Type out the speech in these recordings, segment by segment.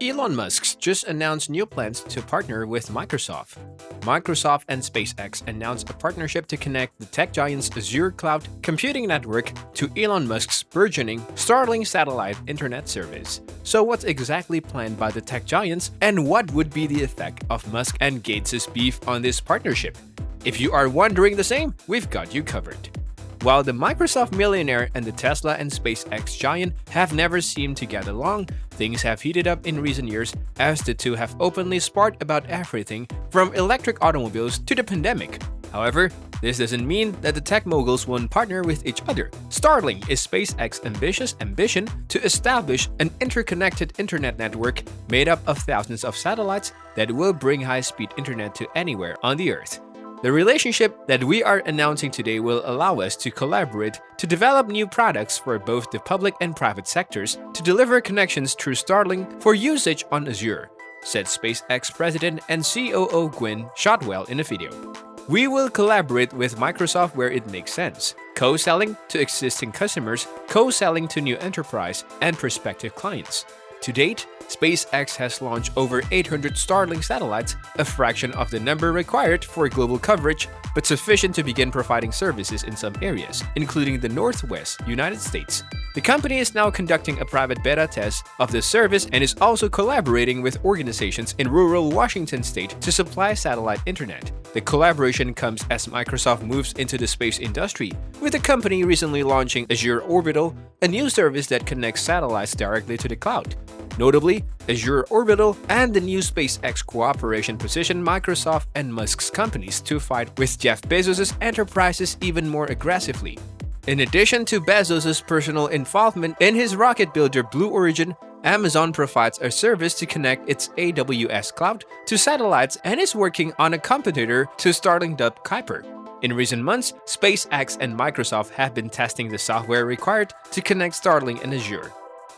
Elon Musk just announced new plans to partner with Microsoft. Microsoft and SpaceX announced a partnership to connect the tech giant's Azure cloud computing network to Elon Musk's burgeoning Starlink satellite internet service. So what's exactly planned by the tech giants and what would be the effect of Musk and Gates' beef on this partnership? If you are wondering the same, we've got you covered. While the Microsoft millionaire and the Tesla and SpaceX giant have never seemed to get along, things have heated up in recent years as the two have openly sparred about everything from electric automobiles to the pandemic. However, this doesn't mean that the tech moguls won't partner with each other. Starlink is SpaceX's ambitious ambition to establish an interconnected internet network made up of thousands of satellites that will bring high-speed internet to anywhere on the Earth. The relationship that we are announcing today will allow us to collaborate to develop new products for both the public and private sectors to deliver connections through Starlink for usage on Azure, said SpaceX President and COO Gwynne Shotwell in a video. We will collaborate with Microsoft where it makes sense, co-selling to existing customers, co-selling to new enterprise and prospective clients. To date, SpaceX has launched over 800 Starlink satellites, a fraction of the number required for global coverage, but sufficient to begin providing services in some areas, including the Northwest United States. The company is now conducting a private beta test of the service and is also collaborating with organizations in rural Washington state to supply satellite internet. The collaboration comes as Microsoft moves into the space industry, with the company recently launching Azure Orbital, a new service that connects satellites directly to the cloud. Notably, Azure Orbital and the new SpaceX cooperation position Microsoft and Musk's companies to fight with Jeff Bezos' enterprises even more aggressively. In addition to Bezos' personal involvement in his rocket builder Blue Origin, Amazon provides a service to connect its AWS cloud to satellites and is working on a competitor to Starlink dubbed Kuiper. In recent months, SpaceX and Microsoft have been testing the software required to connect Starlink and Azure.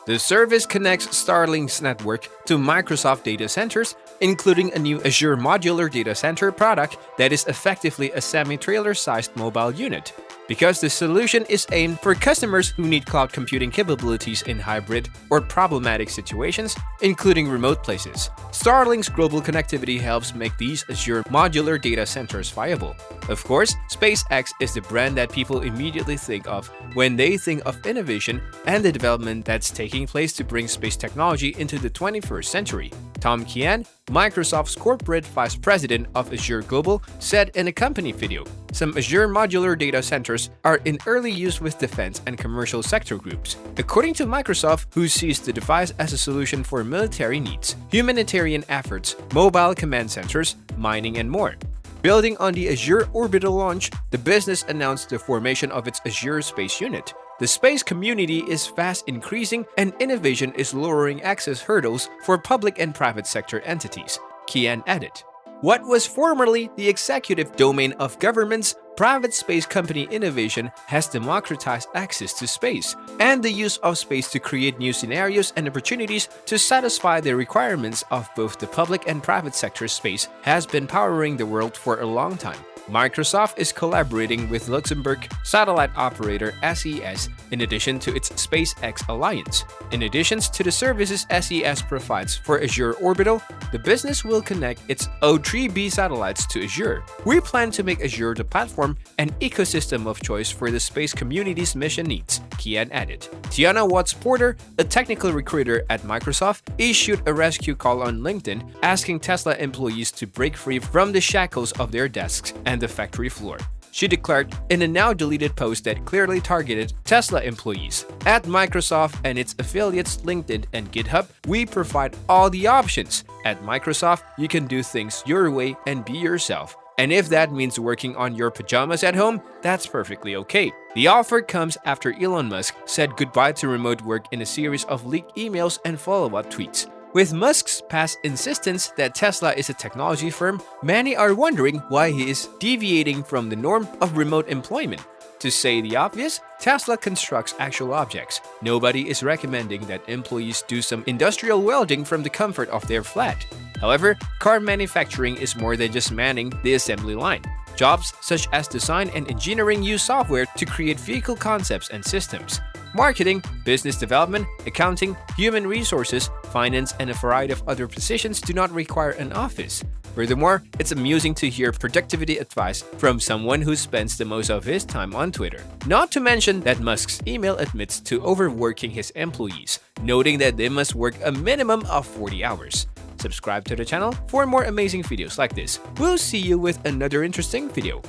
The service connects Starlink's network to Microsoft data centers, including a new Azure Modular Data Center product that is effectively a semi-trailer-sized mobile unit. Because the solution is aimed for customers who need cloud computing capabilities in hybrid or problematic situations, including remote places. Starlink's global connectivity helps make these Azure modular data centers viable. Of course, SpaceX is the brand that people immediately think of when they think of innovation and the development that's taking place to bring space technology into the 21st century. Tom Keane, Microsoft's corporate vice president of Azure Global, said in a company video, some Azure modular data centers are in early use with defense and commercial sector groups. According to Microsoft, who sees the device as a solution for military needs, humanitarian efforts, mobile command centers, mining, and more. Building on the Azure Orbital launch, the business announced the formation of its Azure Space Unit. The space community is fast increasing and innovation is lowering access hurdles for public and private sector entities, Keane added. What was formerly the executive domain of governments, private space company innovation has democratized access to space and the use of space to create new scenarios and opportunities to satisfy the requirements of both the public and private sector space has been powering the world for a long time. Microsoft is collaborating with Luxembourg satellite operator SES in addition to its SpaceX alliance. In addition to the services SES provides for Azure Orbital, the business will connect its O3b satellites to Azure. We plan to make Azure the platform and ecosystem of choice for the space community's mission needs, Keane added. Tiana Watts Porter, a technical recruiter at Microsoft, issued a rescue call on LinkedIn asking Tesla employees to break free from the shackles of their desks and the factory floor. She declared in a now deleted post that clearly targeted Tesla employees. At Microsoft and its affiliates LinkedIn and GitHub, we provide all the options. At Microsoft, you can do things your way and be yourself. And if that means working on your pajamas at home, that's perfectly okay. The offer comes after Elon Musk said goodbye to remote work in a series of leaked emails and follow-up tweets. With Musk's past insistence that Tesla is a technology firm, many are wondering why he is deviating from the norm of remote employment. To say the obvious, Tesla constructs actual objects. Nobody is recommending that employees do some industrial welding from the comfort of their flat. However, car manufacturing is more than just manning the assembly line. Jobs such as design and engineering use software to create vehicle concepts and systems. Marketing, business development, accounting, human resources, finance, and a variety of other positions do not require an office. Furthermore, it's amusing to hear productivity advice from someone who spends the most of his time on Twitter. Not to mention that Musk's email admits to overworking his employees, noting that they must work a minimum of 40 hours. Subscribe to the channel for more amazing videos like this. We'll see you with another interesting video.